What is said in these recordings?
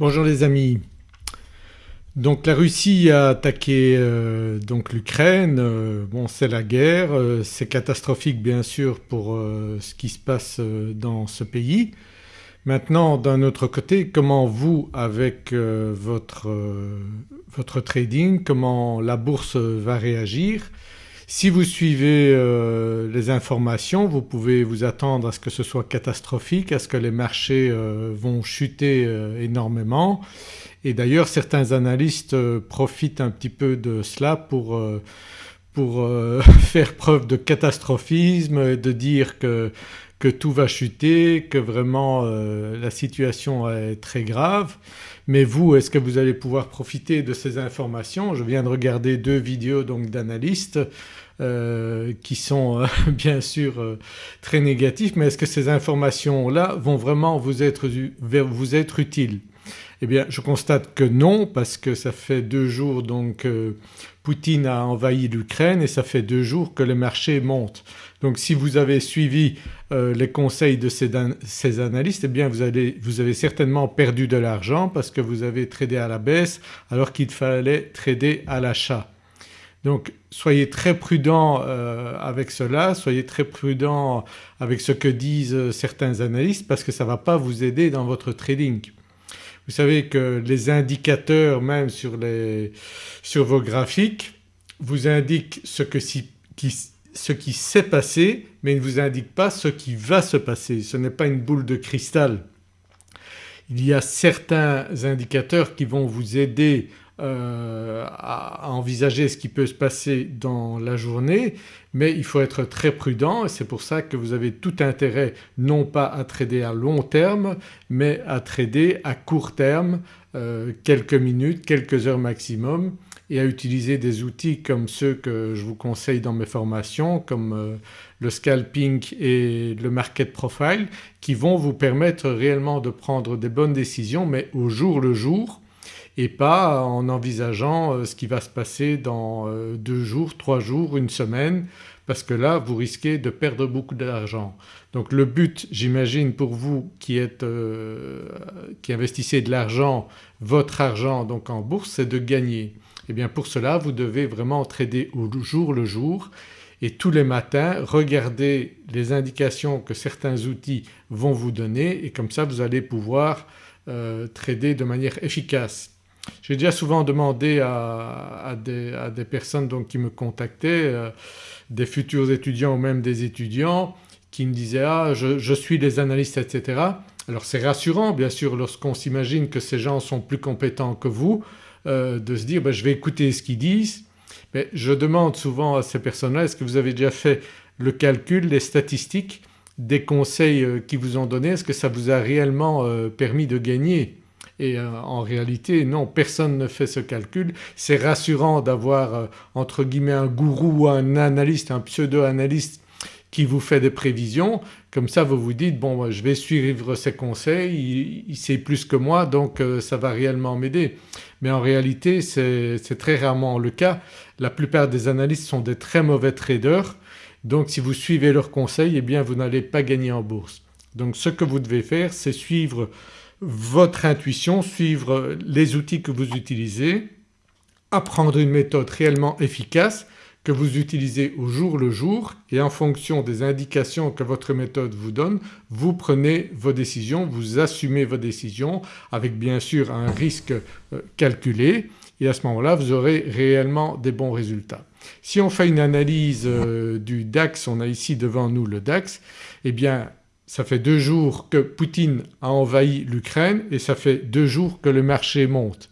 Bonjour les amis. Donc la Russie a attaqué euh, l'Ukraine, euh, bon c'est la guerre, euh, c'est catastrophique bien sûr pour ce qui se passe dans ce pays. Maintenant d'un autre côté comment vous avec votre trading, comment la bourse va réagir? Si vous suivez euh, les informations vous pouvez vous attendre à ce que ce soit catastrophique, à ce que les marchés euh, vont chuter euh, énormément et d'ailleurs certains analystes profitent un petit peu de cela pour, pour faire preuve de catastrophisme de dire que, que tout va chuter, que vraiment la situation est très grave. Mais vous est-ce que vous allez pouvoir profiter de ces informations? Je viens de regarder deux vidéos donc d'analystes euh, qui sont euh, bien sûr euh, très négatifs. Mais est-ce que ces informations-là vont vraiment vous être, vous être utiles? Eh bien je constate que non parce que ça fait deux jours donc Poutine a envahi l'Ukraine et ça fait deux jours que le marché monte. Donc si vous avez suivi les conseils de ces, analystes eh bien vous, avez certainement perdu de l'argent parce que vous avez tradé à la baisse alors qu'il fallait trader à l'achat. Donc soyez très prudent euh, avec cela, soyez très prudent avec ce que disent certains analystes parce que ça ne va pas vous aider dans votre trading. Vous savez que les indicateurs même sur, les, sur vos graphiques vous indiquent ce, que qui, ce qui s'est passé mais ne vous indiquent pas ce qui va se passer. Ce n'est pas une boule de cristal. Il y a certains indicateurs qui vont vous aider euh, à, envisager ce qui peut se passer dans la journée mais il faut être très prudent et c'est pour ça que vous avez tout intérêt non pas à trader à long terme mais à trader à court terme euh, quelques minutes, quelques heures maximum et à utiliser des outils comme ceux que je vous conseille dans mes formations comme euh, le scalping et le market profile qui vont vous permettre réellement de prendre des bonnes décisions mais au jour le jour et pas en envisageant euh, ce qui va se passer dans euh, deux jours, trois jours, une semaine parce que là vous risquez de perdre beaucoup d'argent. Donc le but j'imagine pour vous qui, êtes, euh, qui investissez de l'argent, votre argent donc en bourse c'est de gagner. Et eh bien pour cela vous devez vraiment trader au jour le jour et tous les matins regarder les indications que certains outils vont vous donner et comme ça vous allez pouvoir trader de manière efficace. J'ai déjà souvent demandé à, des, personnes donc qui me contactaient, euh, des futurs étudiants ou même des étudiants qui me disaient ah je, suis les analystes etc. Alors c'est rassurant bien sûr lorsqu'on s'imagine que ces gens sont plus compétents que vous euh, de se dire ben, je vais écouter ce qu'ils disent. Mais je demande souvent à ces personnes-là est-ce que vous avez déjà fait le calcul, les statistiques des conseils euh, qu'ils vous ont donnés, est-ce que ça vous a réellement permis de gagner? Et euh, en réalité non personne ne fait ce calcul. C'est rassurant d'avoir euh, entre guillemets un gourou ou un analyste, un pseudo-analyste qui vous fait des prévisions comme ça vous vous dites bon je vais suivre ses conseils, il, sait plus que moi donc euh, ça va réellement m'aider. Mais en réalité c'est très rarement le cas. La plupart des analystes sont des très mauvais traders donc si vous suivez leurs conseils eh bien vous n'allez pas gagner en bourse. Donc ce que vous devez faire c'est suivre votre intuition, suivre les outils que vous utilisez, apprendre une méthode réellement efficace que vous utilisez au jour le jour et en fonction des indications que votre méthode vous donne vous prenez vos décisions, vous assumez vos décisions avec bien sûr un risque euh, calculé et à ce moment-là vous aurez réellement des bons résultats. Si on fait une analyse euh, du DAX, on a ici devant nous le DAX, eh bien ça fait deux jours que Poutine a envahi l'Ukraine et ça fait deux jours que le marché monte.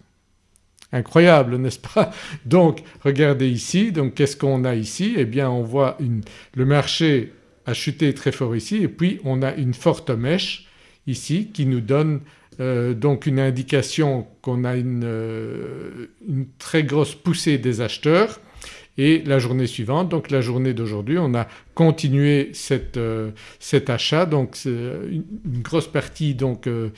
Incroyable n'est-ce pas? Donc regardez ici, donc qu'est-ce qu'on a ici? Eh bien on voit une, le marché a chuté très fort ici et puis on a une forte mèche ici qui nous donne euh, donc une indication qu'on a une, euh, une très grosse poussée des acheteurs et la journée suivante donc la journée d'aujourd'hui on a continué euh, cet achat donc c'est une, grosse partie donc euh,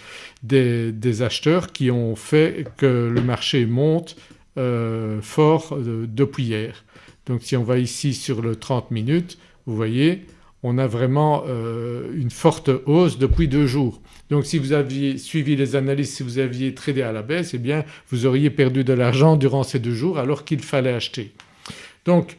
des, acheteurs qui ont fait que le marché monte euh, fort depuis hier. Donc si on va ici sur le 30 minutes vous voyez on a vraiment une forte hausse depuis deux jours. Donc si vous aviez suivi les analyses, si vous aviez tradé à la baisse eh bien vous auriez perdu de l'argent durant ces deux jours alors qu'il fallait acheter. Donc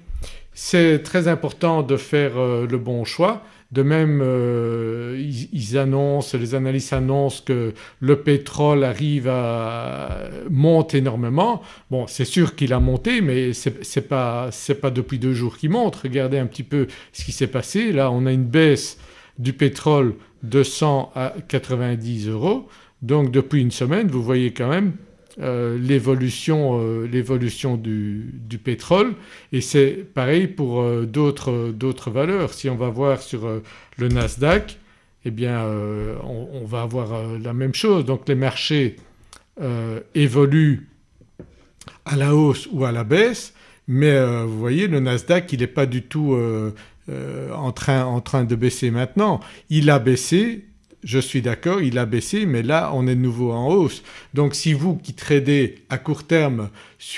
c'est très important de faire le bon choix de même euh, ils, annoncent, les analystes annoncent que le pétrole arrive à monte énormément. Bon c'est sûr qu'il a monté mais c'est pas, pas depuis deux jours qu'il monte. Regardez un petit peu ce qui s'est passé. Là on a une baisse du pétrole de 100 à 90 euros donc depuis une semaine vous voyez quand même euh, l'évolution euh, du, pétrole et c'est pareil pour euh, d'autres valeurs. Si on va voir sur le Nasdaq eh bien on, va avoir la même chose. Donc les marchés évoluent à la hausse ou à la baisse mais vous voyez le Nasdaq il n'est pas du tout en train de baisser maintenant. Il a baissé je suis d'accord il a baissé mais là on est de nouveau en hausse. Donc si vous qui tradez à court terme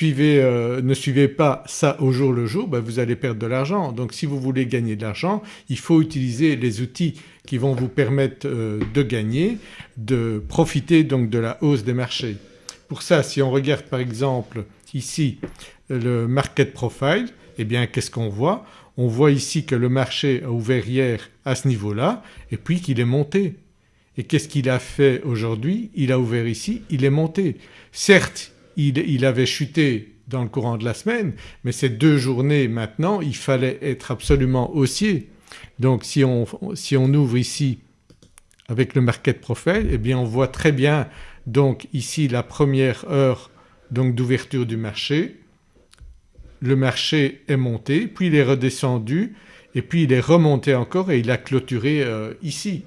euh, ne suivez pas ça au jour le jour ben vous allez perdre de l'argent. Donc si vous voulez gagner de l'argent il faut utiliser les outils qui vont vous permettre euh, de gagner, de profiter donc de la hausse des marchés. Pour ça si on regarde par exemple ici le market profile eh bien qu'est-ce qu'on voit? On voit ici que le marché a ouvert hier à ce niveau-là et puis qu'il est monté. Et qu'est-ce qu'il a fait aujourd'hui? Il a ouvert ici, il est monté. Certes il, avait chuté dans le courant de la semaine mais ces deux journées maintenant il fallait être absolument haussier. Donc si on, si on ouvre ici avec le market profile eh bien on voit très bien donc ici la première heure d'ouverture du marché. Le marché est monté puis il est redescendu et puis il est remonté encore et il a clôturé euh, ici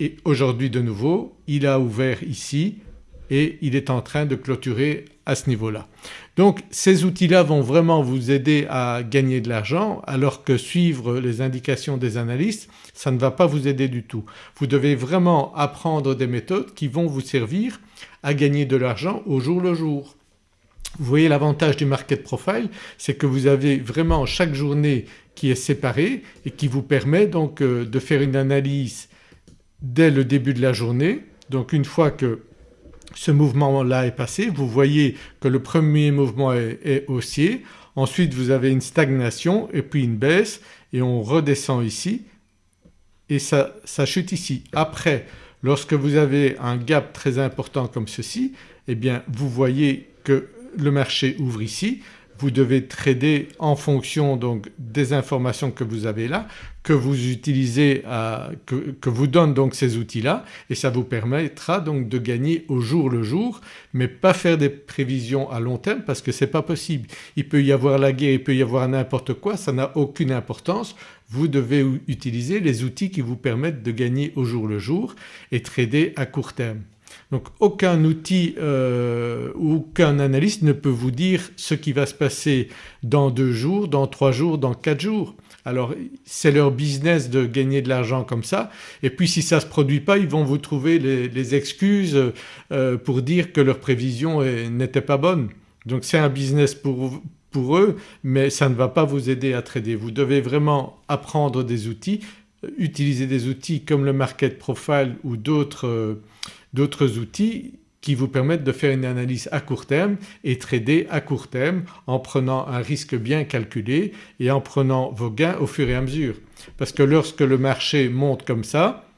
et aujourd'hui de nouveau il a ouvert ici et il est en train de clôturer à ce niveau-là. Donc ces outils-là vont vraiment vous aider à gagner de l'argent alors que suivre les indications des analystes ça ne va pas vous aider du tout. Vous devez vraiment apprendre des méthodes qui vont vous servir à gagner de l'argent au jour le jour. Vous voyez l'avantage du market profile c'est que vous avez vraiment chaque journée qui est séparée et qui vous permet donc euh, de faire une analyse dès le début de la journée. Donc une fois que ce mouvement-là est passé vous voyez que le premier mouvement est, haussier, ensuite vous avez une stagnation et puis une baisse et on redescend ici et ça, ça chute ici. Après lorsque vous avez un gap très important comme ceci eh bien vous voyez que le marché ouvre ici, vous devez trader en fonction donc des informations que vous avez là, que vous utilisez, que, vous donne donc ces outils-là et ça vous permettra donc de gagner au jour le jour mais pas faire des prévisions à long terme parce que c'est pas possible. Il peut y avoir la guerre, il peut y avoir n'importe quoi, ça n'a aucune importance. Vous devez utiliser les outils qui vous permettent de gagner au jour le jour et trader à court terme. Donc aucun outil euh, aucun analyste ne peut vous dire ce qui va se passer dans deux jours, dans trois jours, dans quatre jours. Alors c'est leur business de gagner de l'argent comme ça et puis si ça ne se produit pas ils vont vous trouver les, excuses euh, pour dire que leur prévision n'était pas bonne. Donc c'est un business pour, pour eux mais ça ne va pas vous aider à trader. Vous devez vraiment apprendre des outils, utiliser des outils comme le market profile ou d'autres euh, d'autres outils qui vous permettent de faire une analyse à court terme et trader à court terme en prenant un risque bien calculé et en prenant vos gains au fur et à mesure. Parce que lorsque le marché monte comme ça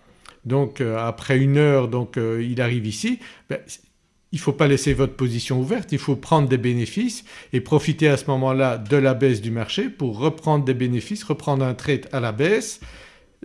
donc euh, après une heure donc euh, il arrive ici ben, il ne faut pas laisser votre position ouverte, il faut prendre des bénéfices et profiter à ce moment-là de la baisse du marché pour reprendre des bénéfices, reprendre un trade à la baisse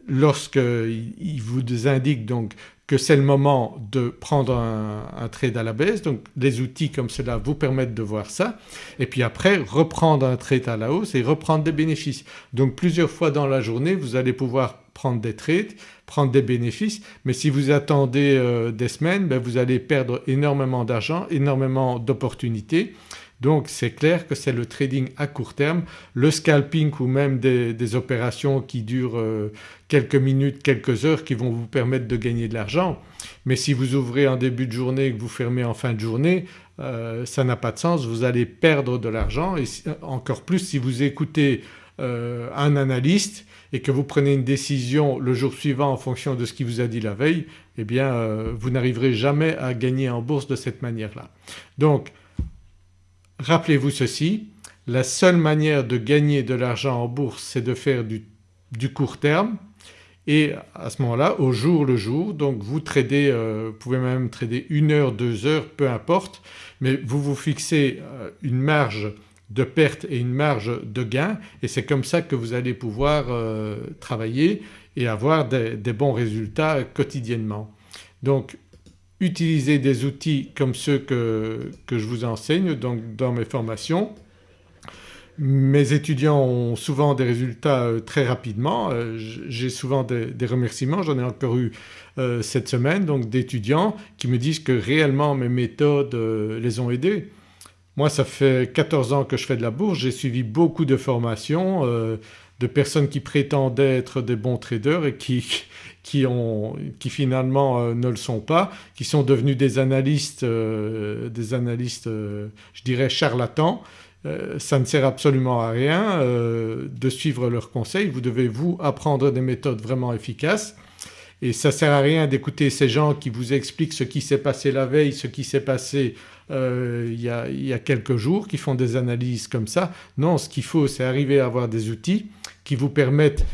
lorsqu'il vous indique donc que c'est le moment de prendre un, trade à la baisse donc les outils comme cela vous permettent de voir ça. Et puis après reprendre un trade à la hausse et reprendre des bénéfices. Donc plusieurs fois dans la journée vous allez pouvoir prendre des trades, prendre des bénéfices. Mais si vous attendez euh, des semaines ben vous allez perdre énormément d'argent, énormément d'opportunités donc c'est clair que c'est le trading à court terme, le scalping ou même des, opérations qui durent euh, quelques minutes, quelques heures qui vont vous permettre de gagner de l'argent. Mais si vous ouvrez en début de journée et que vous fermez en fin de journée euh, ça n'a pas de sens, vous allez perdre de l'argent et encore plus si vous écoutez un analyste et que vous prenez une décision le jour suivant en fonction de ce qu'il vous a dit la veille eh bien vous n'arriverez jamais à gagner en bourse de cette manière-là. Donc rappelez-vous ceci, la seule manière de gagner de l'argent en bourse c'est de faire du, court terme et à ce moment-là au jour le jour donc vous tradez, euh, vous pouvez même trader une heure, deux heures peu importe mais vous vous fixez euh, une marge de perte et une marge de gain et c'est comme ça que vous allez pouvoir euh, travailler et avoir des, bons résultats quotidiennement. Donc utilisez des outils comme ceux que, je vous enseigne donc dans mes formations. Mes étudiants ont souvent des résultats euh, très rapidement, euh, j'ai souvent des, remerciements, j'en ai encore eu euh, cette semaine donc d'étudiants qui me disent que réellement mes méthodes les ont aidés. Moi ça fait 14 ans que je fais de la bourse, j'ai suivi beaucoup de formations de personnes qui prétendaient être des bons traders et qui, qui, ont, qui finalement ne le sont pas, qui sont devenus des analystes, des analystes je dirais charlatans. Euh, ça ne sert absolument à rien euh, de suivre leurs conseils, vous devez vous apprendre des méthodes vraiment efficaces. Et ça ne sert à rien d'écouter ces gens qui vous expliquent ce qui s'est passé la veille, ce qui s'est passé euh, il, y a, y a, quelques jours, qui font des analyses comme ça. Non ce qu'il faut c'est arriver à avoir des outils qui vous permettent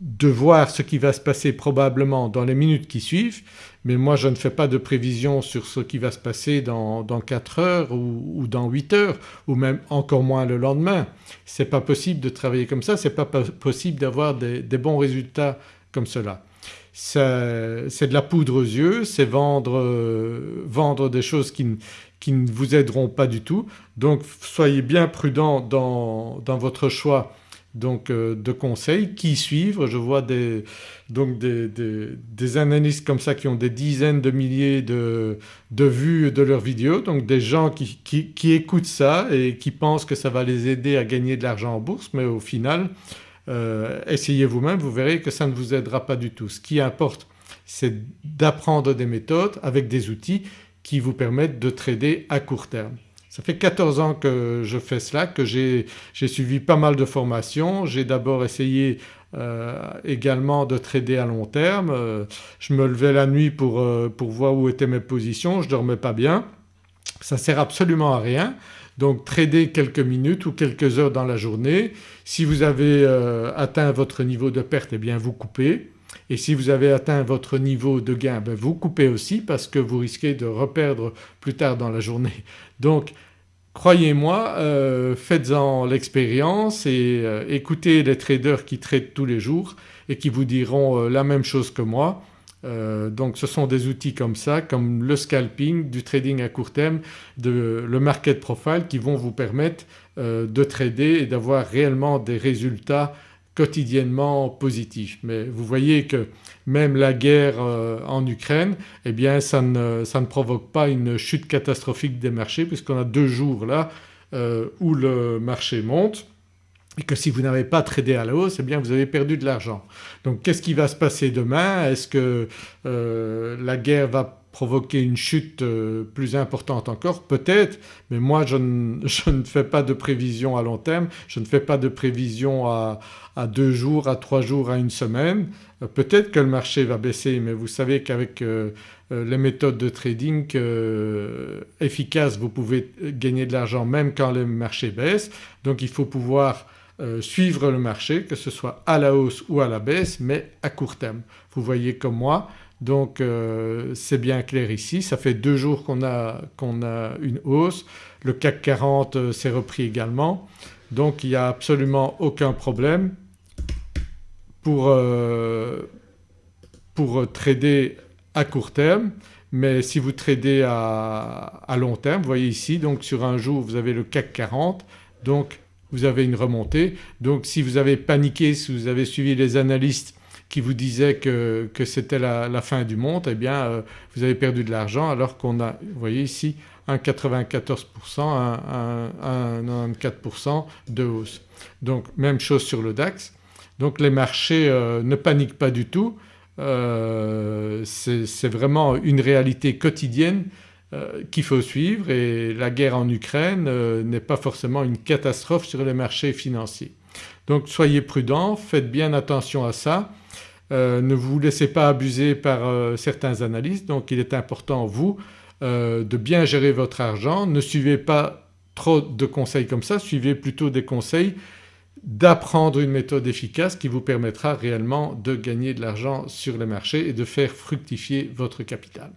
de voir ce qui va se passer probablement dans les minutes qui suivent mais moi je ne fais pas de prévision sur ce qui va se passer dans, dans 4 heures ou, dans 8 heures ou même encore moins le lendemain. C'est pas possible de travailler comme ça, c'est pas possible d'avoir des, bons résultats comme cela. C'est de la poudre aux yeux, c'est vendre, euh, vendre des choses qui, qui, ne vous aideront pas du tout. Donc soyez bien prudent dans, dans votre choix donc euh, de conseils qui suivre. Je vois des, donc des, analystes comme ça qui ont des dizaines de milliers de, vues de leurs vidéos donc des gens qui, écoutent ça et qui pensent que ça va les aider à gagner de l'argent en bourse mais au final euh, essayez vous-même vous verrez que ça ne vous aidera pas du tout. Ce qui importe c'est d'apprendre des méthodes avec des outils qui vous permettent de trader à court terme. Ça fait 14 ans que je fais cela, que j'ai suivi pas mal de formations. J'ai d'abord essayé euh, également de trader à long terme. Euh, je me levais la nuit pour, euh, pour voir où étaient mes positions, je dormais pas bien. Ça sert absolument à rien. Donc trader quelques minutes ou quelques heures dans la journée. Si vous avez atteint votre niveau de perte eh bien vous coupez et si vous avez atteint votre niveau de gain ben vous coupez aussi parce que vous risquez de reperdre plus tard dans la journée. Donc Croyez-moi, euh, faites-en l'expérience et euh, écoutez les traders qui tradent tous les jours et qui vous diront euh, la même chose que moi. donc ce sont des outils comme ça comme le scalping, du trading à court terme, le market profile qui vont vous permettre de trader et d'avoir réellement des résultats quotidiennement positif. Mais vous voyez que même la guerre euh, en Ukraine eh bien ça ne, ça ne, provoque pas une chute catastrophique des marchés puisqu'on a deux jours là euh, où le marché monte et que si vous n'avez pas tradé à la hausse eh bien vous avez perdu de l'argent. Donc qu'est-ce qui va se passer demain? Est-ce que euh, la guerre va provoquer une chute euh, plus importante encore Peut-être mais moi je ne, je ne, fais pas de prévision à long terme, je ne fais pas de prévision à, à deux jours, à trois jours, à une semaine. Euh, peut-être que le marché va baisser mais vous savez qu'avec euh, les méthodes de trading efficaces vous pouvez gagner de l'argent même quand le marché baisse donc il faut pouvoir suivre le marché que ce soit à la hausse ou à la baisse mais à court terme. Vous voyez comme moi donc euh, c'est bien clair ici, ça fait deux jours qu'on a, a, une hausse, le CAC 40 euh, s'est repris également. Donc il n'y a absolument aucun problème pour, euh, pour trader à court terme. Mais si vous tradez à, à, long terme, vous voyez ici donc sur un jour vous avez le CAC 40 donc vous avez une remontée. Donc si vous avez paniqué, si vous avez suivi les analystes qui vous disait que, c'était la, fin du monde eh bien euh, vous avez perdu de l'argent alors qu'on a, vous voyez ici, un 94%, un, 94% de hausse. Donc même chose sur le DAX. Donc les marchés euh, ne paniquent pas du tout, euh, c'est vraiment une réalité quotidienne qu'il faut suivre et la guerre en Ukraine n'est pas forcément une catastrophe sur les marchés financiers. Donc soyez prudents, faites bien attention à ça. Euh, ne vous laissez pas abuser par euh, certains analystes donc il est important vous euh, de bien gérer votre argent. Ne suivez pas trop de conseils comme ça, suivez plutôt des conseils d'apprendre une méthode efficace qui vous permettra réellement de gagner de l'argent sur les marchés et de faire fructifier votre capital.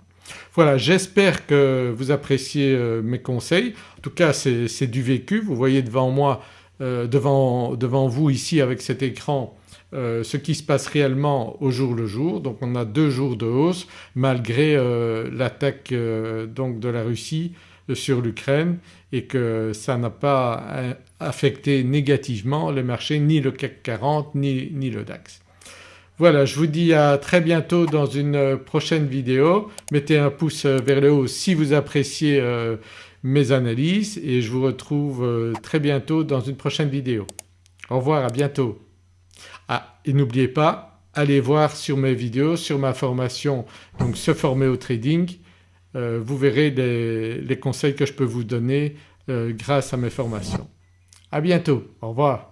Voilà j'espère que vous appréciez mes conseils. En tout cas c'est du vécu, vous voyez devant moi, devant, devant vous ici avec cet écran euh, ce qui se passe réellement au jour le jour. Donc on a deux jours de hausse malgré euh, l'attaque euh, donc de la Russie sur l'Ukraine et que ça n'a pas affecté négativement les marchés ni le CAC 40 ni, ni le DAX. Voilà je vous dis à très bientôt dans une prochaine vidéo. Mettez un pouce vers le haut si vous appréciez mes analyses et je vous retrouve très bientôt dans une prochaine vidéo. Au revoir, à bientôt. Ah et n'oubliez pas allez voir sur mes vidéos, sur ma formation donc se former au trading, euh, vous verrez les, conseils que je peux vous donner euh, grâce à mes formations. À bientôt, au revoir.